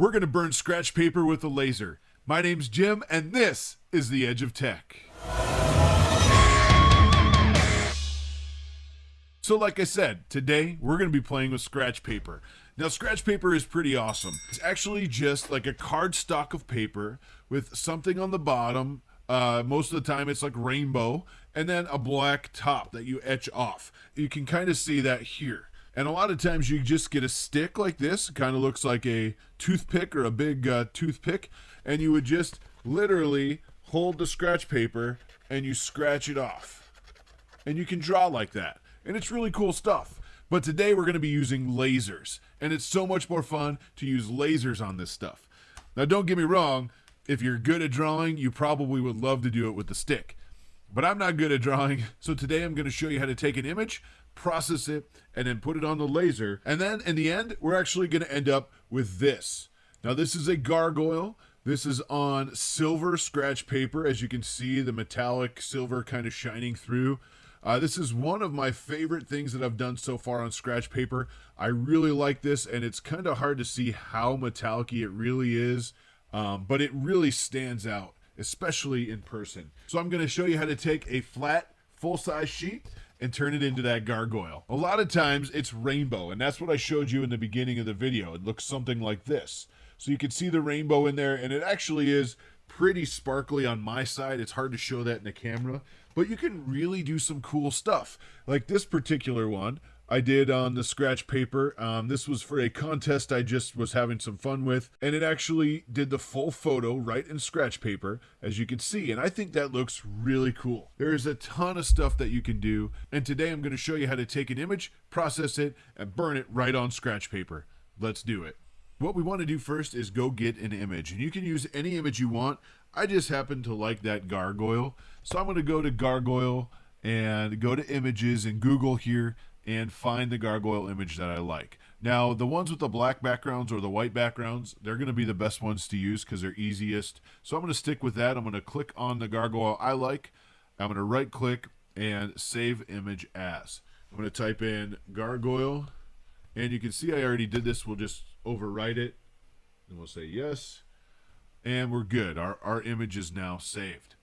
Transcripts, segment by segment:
we're going to burn scratch paper with a laser. My name's Jim, and this is The Edge of Tech. So, like I said, today we're going to be playing with scratch paper. Now, scratch paper is pretty awesome. It's actually just like a card stock of paper with something on the bottom. Uh, most of the time, it's like rainbow, and then a black top that you etch off. You can kind of see that here. And a lot of times you just get a stick like this, kind of looks like a toothpick or a big uh, toothpick, and you would just literally hold the scratch paper and you scratch it off. And you can draw like that and it's really cool stuff. But today we're going to be using lasers, and it's so much more fun to use lasers on this stuff. Now, don't get me wrong, if you're good at drawing, you probably would love to do it with the stick. But I'm not good at drawing, so today I'm going to show you how to take an image, process it, and then put it on the laser. And then in the end, we're actually going to end up with this. Now, this is a gargoyle. This is on silver scratch paper. As you can see, the metallic silver kind of shining through. Uh, this is one of my favorite things that I've done so far on scratch paper. I really like this, and it's kind of hard to see how metallic it really is, um, but it really stands out, especially in person. So I'm going to show you how to take a flat, full-size sheet and turn it into that gargoyle. A lot of times it's rainbow, and that's what I showed you in the beginning of the video. It looks something like this. So you can see the rainbow in there, and it actually is pretty sparkly on my side. It's hard to show that in the camera, but you can really do some cool stuff. Like this particular one, I did on the scratch paper. Um, this was for a contest I just was having some fun with, and it actually did the full photo right in scratch paper, as you can see, and I think that looks really cool. There is a ton of stuff that you can do, and today I'm going to show you how to take an image, process it, and burn it right on scratch paper. Let's do it. What we want to do first is go get an image, and you can use any image you want. I just happen to like that gargoyle. So I'm going to go to gargoyle and go to images in Google here and find the gargoyle image that I like. Now, the ones with the black backgrounds or the white backgrounds, they're going to be the best ones to use because they're easiest. So I'm going to stick with that. I'm going to click on the gargoyle I like. I'm going to right click and save image as. I'm going to type in gargoyle and you can see I already did this. We'll just overwrite it and we'll say yes and we're good. Our, our image is now saved.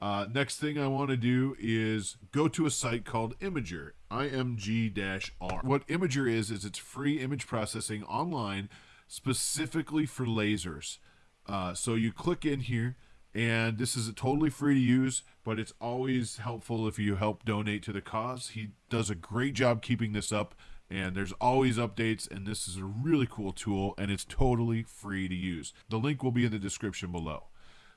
Uh, next thing I want to do is go to a site called Imager, IMG-R. What Imager is, is it's free image processing online specifically for lasers. Uh, so you click in here, and this is totally free to use, but it's always helpful if you help donate to the cause. He does a great job keeping this up and there's always updates and this is a really cool tool and it's totally free to use the link will be in the description below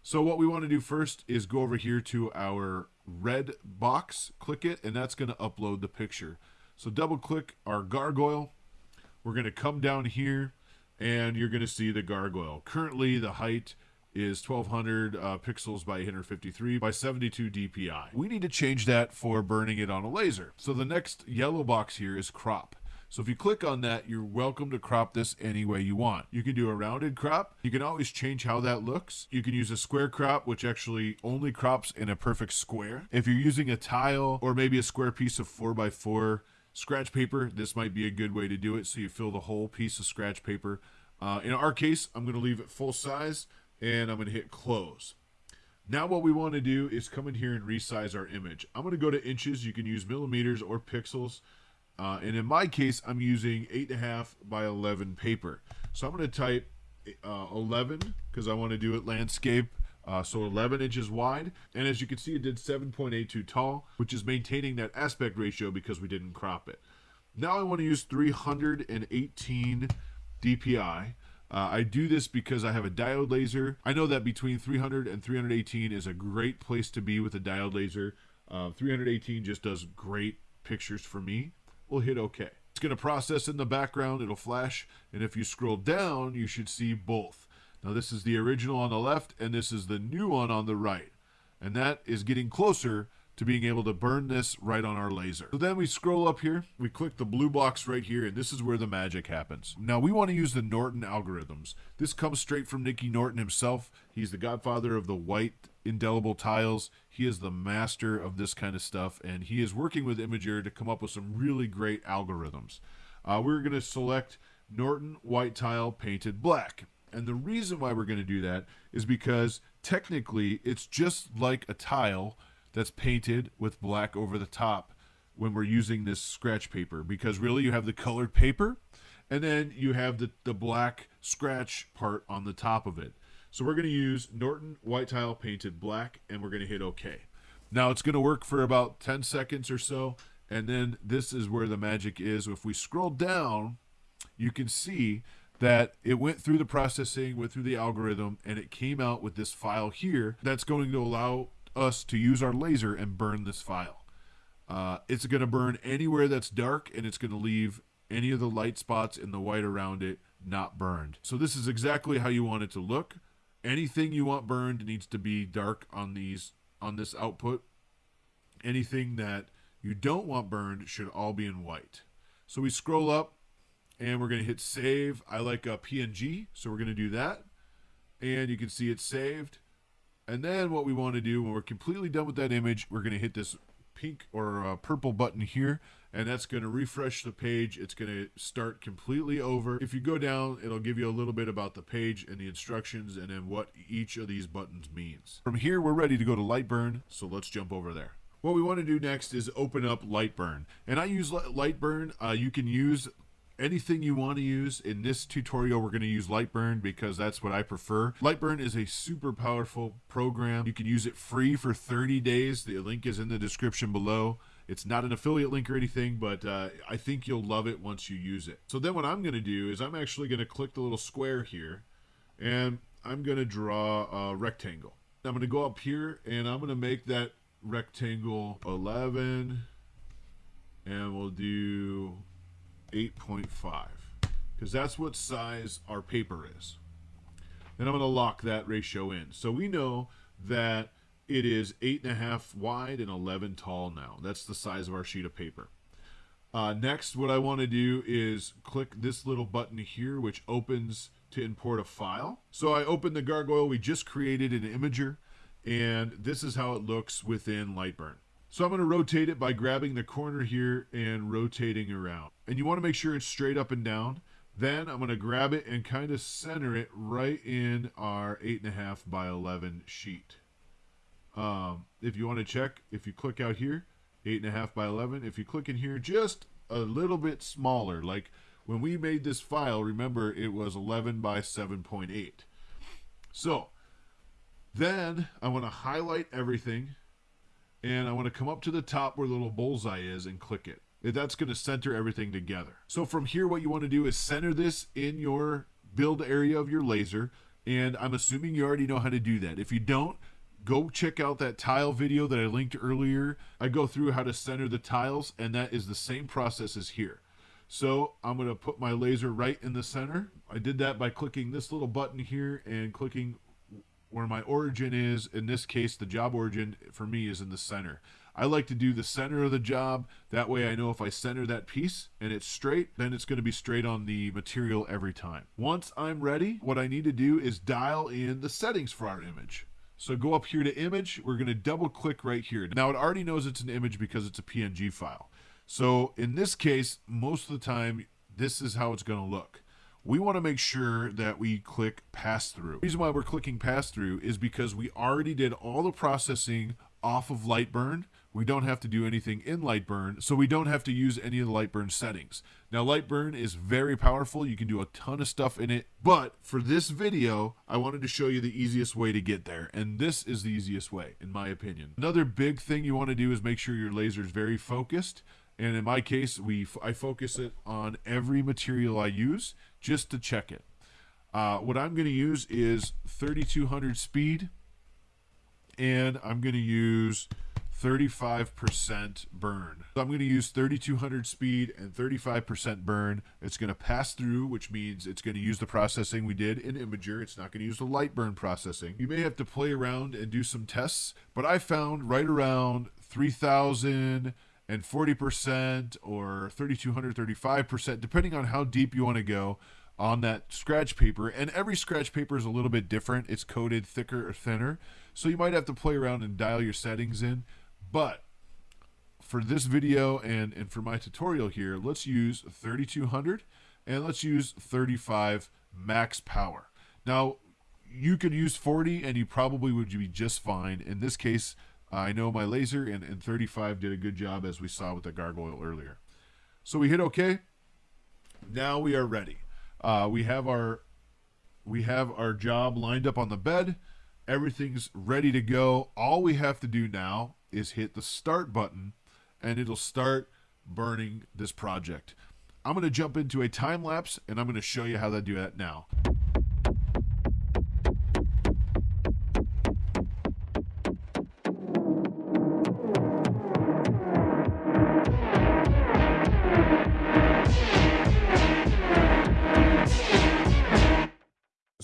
so what we want to do first is go over here to our red box click it and that's going to upload the picture. So double click our gargoyle. We're going to come down here and you're going to see the gargoyle. Currently the height is 1200 uh, pixels by 853 by 72 dpi we need to change that for burning it on a laser. So the next yellow box here is crop so if you click on that, you're welcome to crop this any way you want. You can do a rounded crop. You can always change how that looks. You can use a square crop, which actually only crops in a perfect square. If you're using a tile or maybe a square piece of 4x4 scratch paper, this might be a good way to do it so you fill the whole piece of scratch paper. Uh, in our case, I'm going to leave it full size and I'm going to hit close. Now what we want to do is come in here and resize our image. I'm going to go to inches. You can use millimeters or pixels. Uh, and in my case, I'm using 8.5 by 11 paper. So I'm going to type uh, 11 because I want to do it landscape. Uh, so 11 inches wide. And as you can see, it did 7.82 tall, which is maintaining that aspect ratio because we didn't crop it. Now I want to use 318 DPI. Uh, I do this because I have a diode laser. I know that between 300 and 318 is a great place to be with a diode laser. Uh, 318 just does great pictures for me we'll hit OK. It's going to process in the background, it'll flash, and if you scroll down, you should see both. Now this is the original on the left, and this is the new one on the right. And that is getting closer to being able to burn this right on our laser. So then we scroll up here, we click the blue box right here, and this is where the magic happens. Now we want to use the Norton algorithms. This comes straight from Nicky Norton himself. He's the godfather of the white indelible tiles. He is the master of this kind of stuff, and he is working with Imager to come up with some really great algorithms. Uh, we're going to select Norton white tile painted black. And the reason why we're going to do that is because technically it's just like a tile that's painted with black over the top when we're using this scratch paper because really you have the colored paper and then you have the, the black scratch part on the top of it. So we're going to use Norton white tile painted black and we're going to hit OK. Now it's going to work for about 10 seconds or so and then this is where the magic is. If we scroll down, you can see that it went through the processing, went through the algorithm, and it came out with this file here that's going to allow us to use our laser and burn this file. Uh, it's going to burn anywhere that's dark, and it's going to leave any of the light spots in the white around it not burned. So this is exactly how you want it to look. Anything you want burned needs to be dark on these on this output. Anything that you don't want burned should all be in white. So we scroll up and we're going to hit save. I like a PNG, so we're going to do that. And you can see it's saved. And then what we want to do when we're completely done with that image, we're going to hit this pink or uh, purple button here and that's going to refresh the page. It's going to start completely over. If you go down, it'll give you a little bit about the page and the instructions and then what each of these buttons means. From here, we're ready to go to Lightburn, so let's jump over there. What we want to do next is open up Lightburn. And I use Lightburn. Uh, you can use anything you want to use. In this tutorial, we're going to use Lightburn because that's what I prefer. Lightburn is a super powerful program. You can use it free for 30 days. The link is in the description below. It's not an affiliate link or anything, but uh, I think you'll love it once you use it. So then what I'm going to do is I'm actually going to click the little square here, and I'm going to draw a rectangle. I'm going to go up here, and I'm going to make that rectangle 11, and we'll do 8.5 because that's what size our paper is. Then I'm going to lock that ratio in. So we know that it is 8.5 wide and 11 tall now. That's the size of our sheet of paper. Uh, next, what I want to do is click this little button here, which opens to import a file. So I open the gargoyle we just created in Imager, and this is how it looks within Lightburn. So I'm going to rotate it by grabbing the corner here and rotating around. And you want to make sure it's straight up and down. Then I'm going to grab it and kind of center it right in our 8.5 by 11 sheet. Um, if you want to check, if you click out here, 8.5 by 11, if you click in here just a little bit smaller, like when we made this file, remember it was 11 by 7.8. So then I want to highlight everything and I want to come up to the top where the little bullseye is and click it. That's going to center everything together. So from here, what you want to do is center this in your build area of your laser. And I'm assuming you already know how to do that. If you don't, go check out that tile video that I linked earlier. I go through how to center the tiles, and that is the same process as here. So I'm going to put my laser right in the center. I did that by clicking this little button here and clicking where my origin is. In this case, the job origin for me is in the center. I like to do the center of the job. That way I know if I center that piece and it's straight, then it's going to be straight on the material every time. Once I'm ready, what I need to do is dial in the settings for our image. So go up here to image. We're going to double click right here. Now it already knows it's an image because it's a PNG file. So in this case, most of the time, this is how it's going to look we want to make sure that we click pass through. The reason why we're clicking pass through is because we already did all the processing off of Lightburn. We don't have to do anything in Lightburn, so we don't have to use any of the Lightburn settings. Now, Lightburn is very powerful. You can do a ton of stuff in it, but for this video, I wanted to show you the easiest way to get there, and this is the easiest way, in my opinion. Another big thing you want to do is make sure your laser is very focused. And in my case, we I focus it on every material I use just to check it. Uh, what I'm going to use is 3200 speed, and I'm going to use 35% burn. So I'm going to use 3200 speed and 35% burn. It's going to pass through, which means it's going to use the processing we did in Imager. It's not going to use the Lightburn processing. You may have to play around and do some tests, but I found right around 3000 and 40% or 3200 35% depending on how deep you want to go on that scratch paper. And every scratch paper is a little bit different. It's coated thicker or thinner. So you might have to play around and dial your settings in. But for this video and and for my tutorial here let's use 3200 and let's use 35 max power. Now, you could use 40 and you probably would be just fine. In this case, I know my laser and, and 35 did a good job as we saw with the gargoyle earlier. So we hit OK. Now we are ready. Uh, we have our we have our job lined up on the bed. Everything's ready to go. All we have to do now is hit the start button and it'll start burning this project. I'm going to jump into a time lapse and I'm going to show you how to do that now.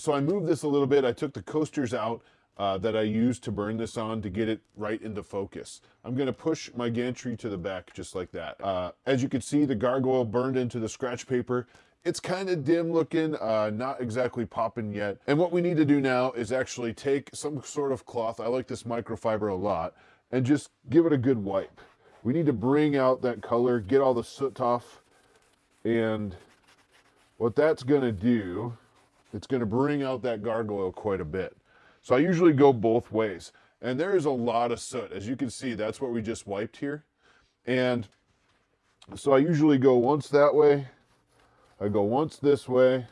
So I moved this a little bit. I took the coasters out uh, that I used to burn this on to get it right into focus. I'm going to push my gantry to the back just like that. Uh, as you can see, the gargoyle burned into the scratch paper. It's kind of dim looking, uh, not exactly popping yet. And what we need to do now is actually take some sort of cloth, I like this microfiber a lot, and just give it a good wipe. We need to bring out that color, get all the soot off, and what that's gonna do, it's gonna bring out that gargoyle quite a bit. So I usually go both ways. And there is a lot of soot. As you can see, that's what we just wiped here. And so I usually go once that way. I go once this way.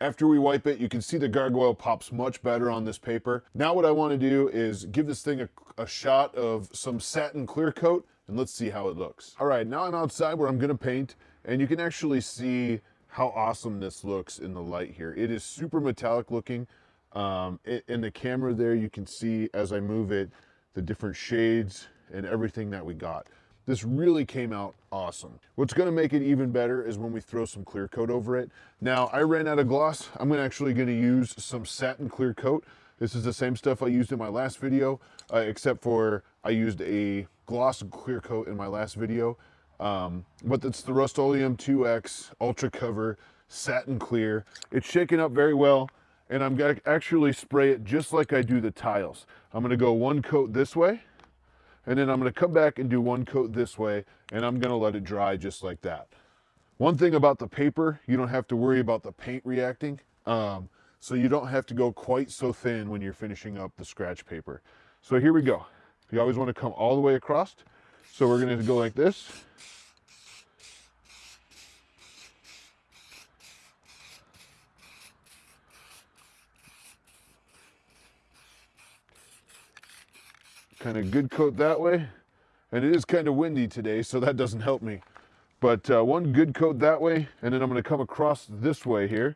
After we wipe it, you can see the gargoyle pops much better on this paper. Now what I want to do is give this thing a, a shot of some satin clear coat and let's see how it looks. All right, now I'm outside where I'm going to paint and you can actually see how awesome this looks in the light here. It is super metallic looking. Um, in the camera there, you can see as I move it, the different shades and everything that we got. This really came out awesome. What's gonna make it even better is when we throw some clear coat over it. Now, I ran out of gloss. I'm actually gonna use some satin clear coat. This is the same stuff I used in my last video, uh, except for I used a gloss clear coat in my last video. Um, but it's the Rust-Oleum 2X Ultra Cover Satin Clear. It's shaken up very well, and I'm gonna actually spray it just like I do the tiles. I'm gonna go one coat this way, and then I'm gonna come back and do one coat this way, and I'm gonna let it dry just like that. One thing about the paper, you don't have to worry about the paint reacting, um, so you don't have to go quite so thin when you're finishing up the scratch paper. So here we go. You always wanna come all the way across. So we're gonna go like this. Kind of good coat that way. And it is kind of windy today, so that doesn't help me. But uh, one good coat that way, and then I'm gonna come across this way here.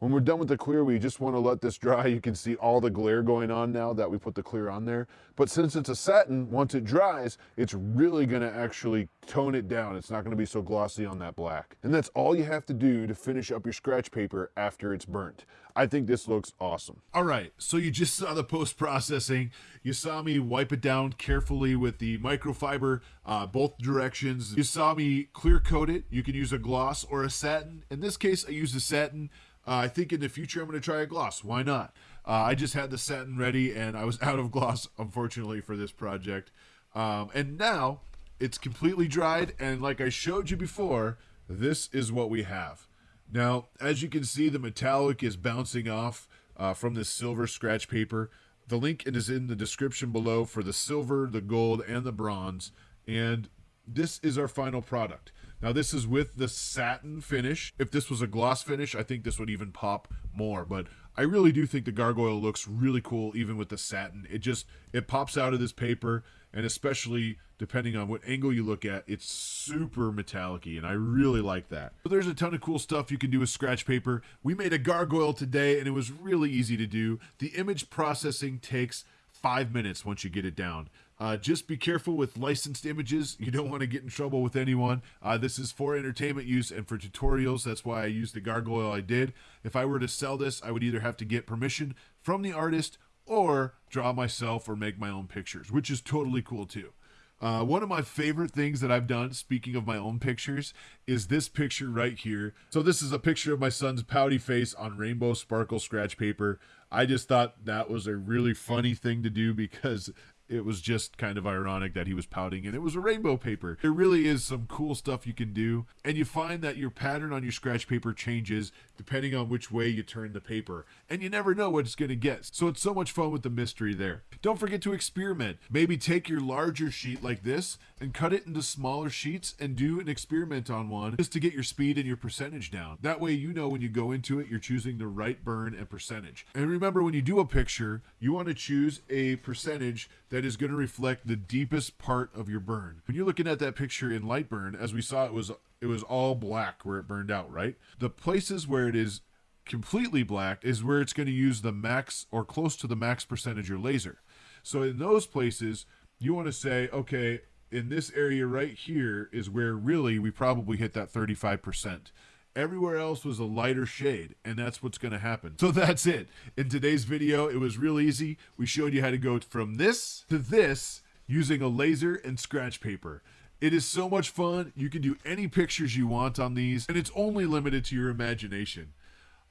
When we're done with the clear, we just want to let this dry. You can see all the glare going on now that we put the clear on there. But since it's a satin, once it dries, it's really going to actually tone it down. It's not going to be so glossy on that black. And that's all you have to do to finish up your scratch paper after it's burnt. I think this looks awesome. All right, so you just saw the post-processing. You saw me wipe it down carefully with the microfiber, uh, both directions. You saw me clear coat it. You can use a gloss or a satin. In this case, I use a satin. Uh, I think in the future I'm going to try a gloss. Why not? Uh, I just had the satin ready and I was out of gloss, unfortunately, for this project. Um, and now it's completely dried. And like I showed you before, this is what we have. Now, as you can see, the metallic is bouncing off uh, from this silver scratch paper. The link is in the description below for the silver, the gold, and the bronze. And this is our final product. Now this is with the satin finish. If this was a gloss finish, I think this would even pop more, but I really do think the gargoyle looks really cool even with the satin. It just, it pops out of this paper and especially depending on what angle you look at, it's super metallic and I really like that. But there's a ton of cool stuff you can do with scratch paper. We made a gargoyle today and it was really easy to do. The image processing takes five minutes once you get it down. Uh, just be careful with licensed images. You don't want to get in trouble with anyone. Uh, this is for entertainment use and for tutorials. That's why I used the gargoyle I did. If I were to sell this, I would either have to get permission from the artist or draw myself or make my own pictures, which is totally cool too. Uh, one of my favorite things that I've done, speaking of my own pictures, is this picture right here. So this is a picture of my son's pouty face on rainbow sparkle scratch paper. I just thought that was a really funny thing to do because it was just kind of ironic that he was pouting and it was a rainbow paper. There really is some cool stuff you can do. And you find that your pattern on your scratch paper changes depending on which way you turn the paper. And you never know what it's going to get. So it's so much fun with the mystery there. Don't forget to experiment. Maybe take your larger sheet like this and cut it into smaller sheets and do an experiment on one just to get your speed and your percentage down. That way you know when you go into it, you're choosing the right burn and percentage. And remember when you do a picture, you want to choose a percentage that that is going to reflect the deepest part of your burn. When you're looking at that picture in Lightburn, as we saw, it was it was all black where it burned out, right? The places where it is completely black is where it's going to use the max or close to the max percentage your laser. So in those places, you want to say, okay, in this area right here is where really we probably hit that 35%. Everywhere else was a lighter shade, and that's what's going to happen. So that's it. In today's video, it was real easy. We showed you how to go from this to this using a laser and scratch paper. It is so much fun. You can do any pictures you want on these, and it's only limited to your imagination.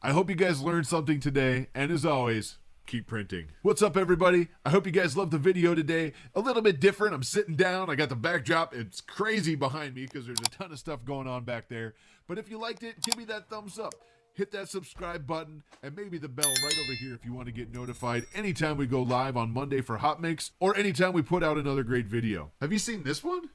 I hope you guys learned something today, and as always, keep printing. What's up, everybody? I hope you guys loved the video today. A little bit different. I'm sitting down. I got the backdrop. It's crazy behind me because there's a ton of stuff going on back there. But if you liked it, give me that thumbs up. Hit that subscribe button and maybe the bell right over here if you want to get notified anytime we go live on Monday for Hot Mix or anytime we put out another great video. Have you seen this one?